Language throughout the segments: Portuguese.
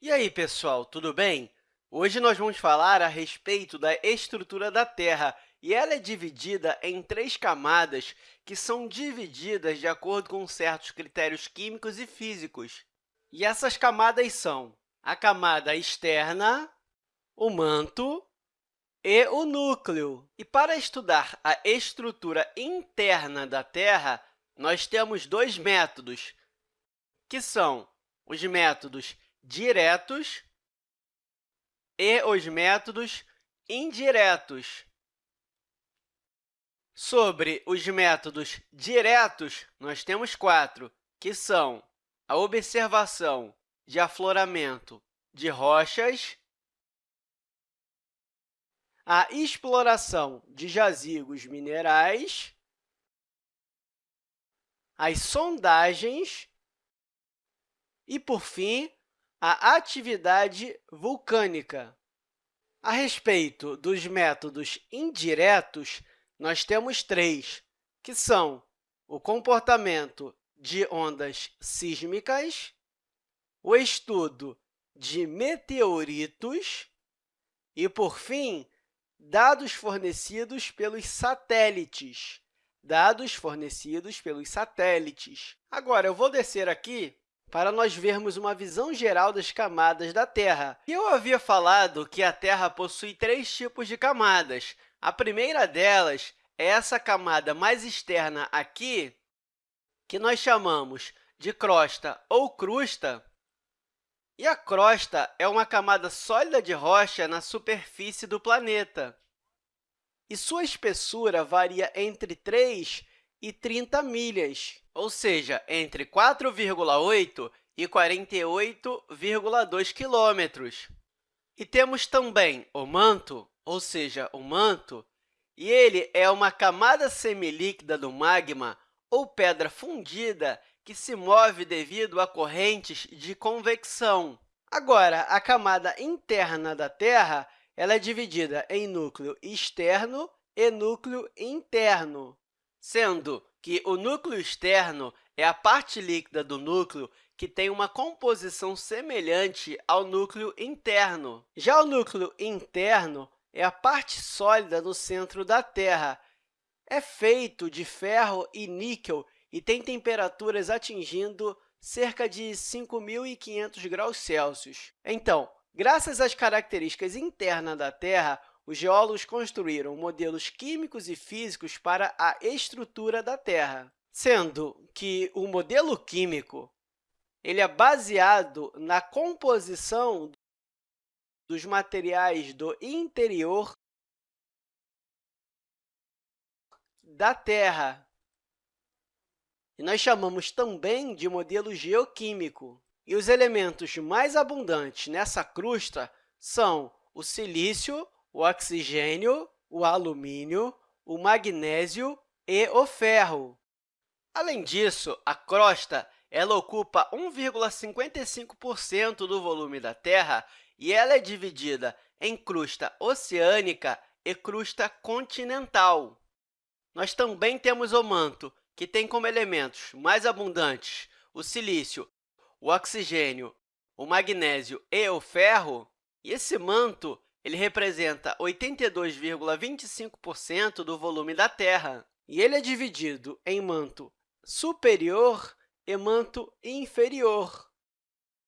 E aí, pessoal, tudo bem? Hoje nós vamos falar a respeito da estrutura da Terra, e ela é dividida em três camadas que são divididas de acordo com certos critérios químicos e físicos. E essas camadas são a camada externa, o manto e o núcleo. E para estudar a estrutura interna da Terra, nós temos dois métodos, que são os métodos diretos e os métodos indiretos. Sobre os métodos diretos, nós temos quatro, que são a observação de afloramento de rochas, a exploração de jazigos minerais, as sondagens e, por fim, a atividade vulcânica. A respeito dos métodos indiretos, nós temos três, que são o comportamento de ondas sísmicas, o estudo de meteoritos e, por fim, dados fornecidos pelos satélites. Dados fornecidos pelos satélites. Agora, eu vou descer aqui para nós vermos uma visão geral das camadas da Terra. Eu havia falado que a Terra possui três tipos de camadas. A primeira delas é essa camada mais externa aqui, que nós chamamos de crosta ou crusta. E a crosta é uma camada sólida de rocha na superfície do planeta. E sua espessura varia entre 3 e 30 milhas, ou seja, entre 4,8 e 48,2 quilômetros. E temos também o manto, ou seja, o manto, e ele é uma camada semilíquida do magma ou pedra fundida que se move devido a correntes de convecção. Agora, a camada interna da Terra ela é dividida em núcleo externo e núcleo interno sendo que o núcleo externo é a parte líquida do núcleo que tem uma composição semelhante ao núcleo interno. Já o núcleo interno é a parte sólida no centro da Terra. É feito de ferro e níquel e tem temperaturas atingindo cerca de 5.500 graus Celsius. Então, graças às características internas da Terra, os geólogos construíram modelos químicos e físicos para a estrutura da Terra, sendo que o modelo químico ele é baseado na composição dos materiais do interior da Terra. E nós chamamos também de modelo geoquímico. E os elementos mais abundantes nessa crosta são o silício, o oxigênio, o alumínio, o magnésio e o ferro. Além disso, a crosta ela ocupa 1,55% do volume da Terra e ela é dividida em crosta oceânica e crosta continental. Nós também temos o manto, que tem como elementos mais abundantes o silício, o oxigênio, o magnésio e o ferro. E esse manto ele representa 82,25% do volume da Terra, e ele é dividido em manto superior e manto inferior.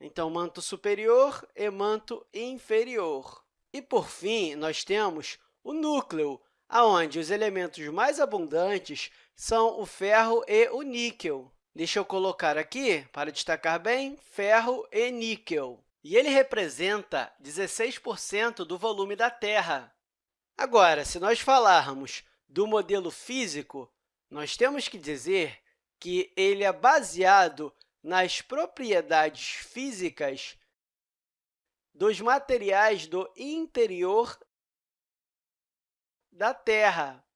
Então, manto superior e manto inferior. E, por fim, nós temos o núcleo, onde os elementos mais abundantes são o ferro e o níquel. Deixa eu colocar aqui, para destacar bem, ferro e níquel e ele representa 16% do volume da Terra. Agora, se nós falarmos do modelo físico, nós temos que dizer que ele é baseado nas propriedades físicas dos materiais do interior da Terra.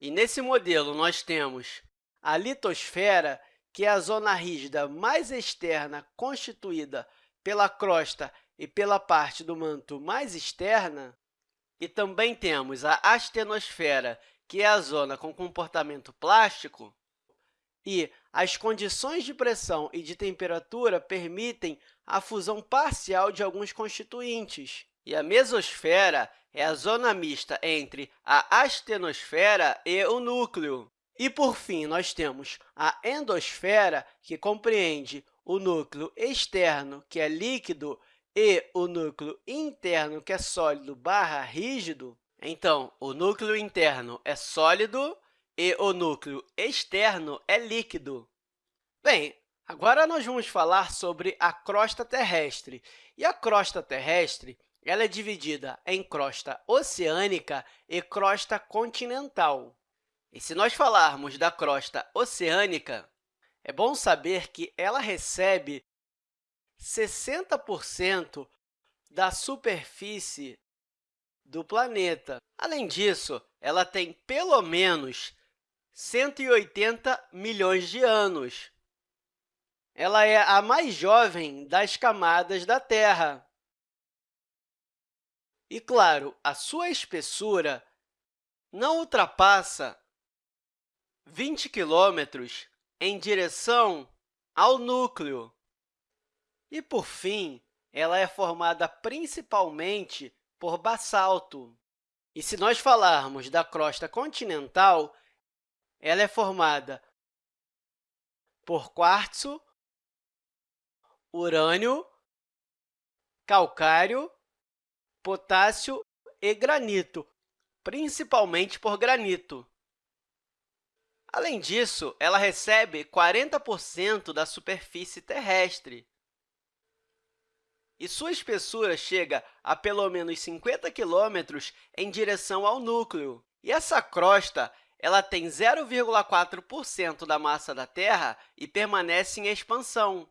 E nesse modelo, nós temos a litosfera, que é a zona rígida mais externa constituída pela crosta e pela parte do manto mais externa, e também temos a astenosfera, que é a zona com comportamento plástico, e as condições de pressão e de temperatura permitem a fusão parcial de alguns constituintes. E a mesosfera é a zona mista entre a astenosfera e o núcleo. E, por fim, nós temos a endosfera, que compreende o núcleo externo, que é líquido, e o núcleo interno, que é sólido barra rígido. Então, o núcleo interno é sólido e o núcleo externo é líquido. Bem, agora nós vamos falar sobre a crosta terrestre. E a crosta terrestre ela é dividida em crosta oceânica e crosta continental. E se nós falarmos da crosta oceânica, é bom saber que ela recebe 60% da superfície do planeta. Além disso, ela tem pelo menos 180 milhões de anos. Ela é a mais jovem das camadas da Terra. E, claro, a sua espessura não ultrapassa 20 quilômetros em direção ao núcleo. E, por fim, ela é formada principalmente por basalto. E se nós falarmos da crosta continental, ela é formada por quartzo, urânio, calcário, potássio e granito, principalmente por granito. Além disso, ela recebe 40% da superfície terrestre. E sua espessura chega a pelo menos 50 quilômetros em direção ao núcleo. E essa crosta ela tem 0,4% da massa da Terra e permanece em expansão.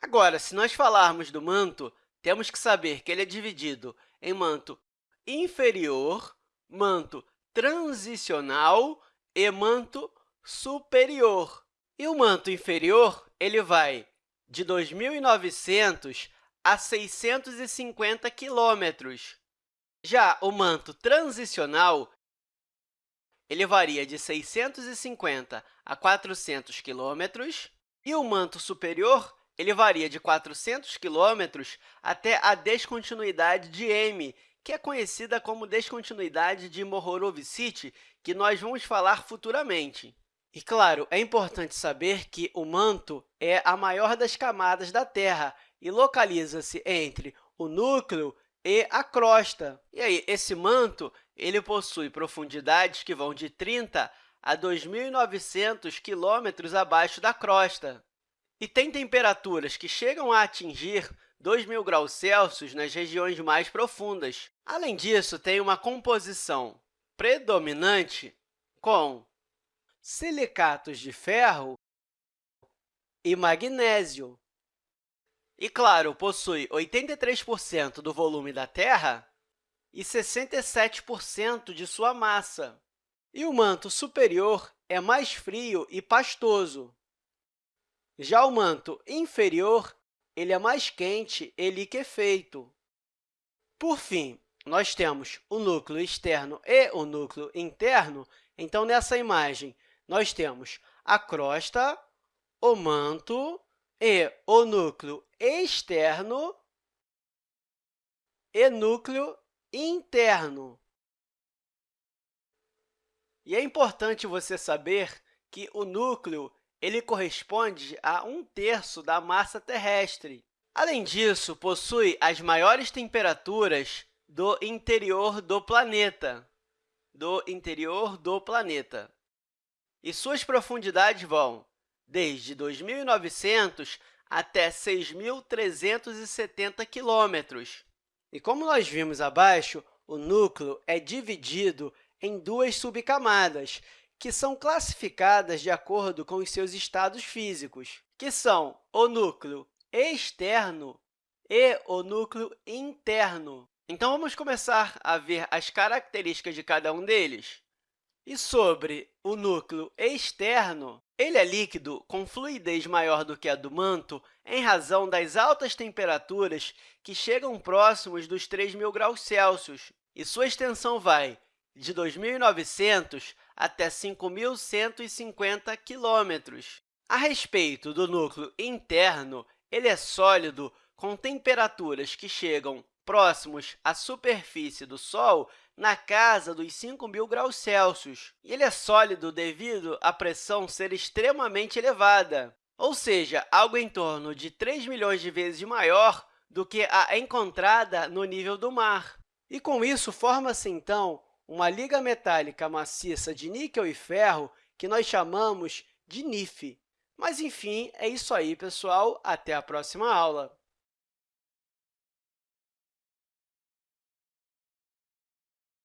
Agora, se nós falarmos do manto, temos que saber que ele é dividido em manto inferior, manto transicional e manto superior. E o manto inferior ele vai de 2.900 a 650 quilômetros. Já o manto transicional ele varia de 650 a 400 quilômetros, e o manto superior ele varia de 400 quilômetros até a descontinuidade de M, que é conhecida como descontinuidade de Mohorovičić, que nós vamos falar futuramente. E, claro, é importante saber que o manto é a maior das camadas da Terra e localiza-se entre o núcleo e a crosta. E aí, esse manto ele possui profundidades que vão de 30 a 2.900 quilômetros abaixo da crosta. E tem temperaturas que chegam a atingir 2.000 graus Celsius nas regiões mais profundas. Além disso, tem uma composição predominante com silicatos de ferro e magnésio. E, claro, possui 83% do volume da Terra e 67% de sua massa. E o manto superior é mais frio e pastoso. Já o manto inferior ele é mais quente e liquefeito. Por fim, nós temos o núcleo externo e o núcleo interno. Então, nessa imagem, nós temos a crosta, o manto e o núcleo externo e núcleo interno. E é importante você saber que o núcleo ele corresponde a um terço da massa terrestre. Além disso, possui as maiores temperaturas do interior do planeta, do interior do planeta. E suas profundidades vão desde 2.900 até 6.370 quilômetros. E como nós vimos abaixo, o núcleo é dividido em duas subcamadas, que são classificadas de acordo com os seus estados físicos, que são o núcleo externo e o núcleo interno. Então, vamos começar a ver as características de cada um deles. E sobre o núcleo externo, ele é líquido com fluidez maior do que a do manto em razão das altas temperaturas que chegam próximos dos 3.000 graus Celsius, e sua extensão vai de 2.900 até 5.150 quilômetros. A respeito do núcleo interno, ele é sólido com temperaturas que chegam próximos à superfície do Sol na casa dos 5.000 graus Celsius. E ele é sólido devido à pressão ser extremamente elevada, ou seja, algo em torno de 3 milhões de vezes maior do que a encontrada no nível do mar. E, com isso, forma-se, então, uma liga metálica maciça de níquel e ferro que nós chamamos de NIF. Mas, enfim, é isso aí, pessoal. Até a próxima aula!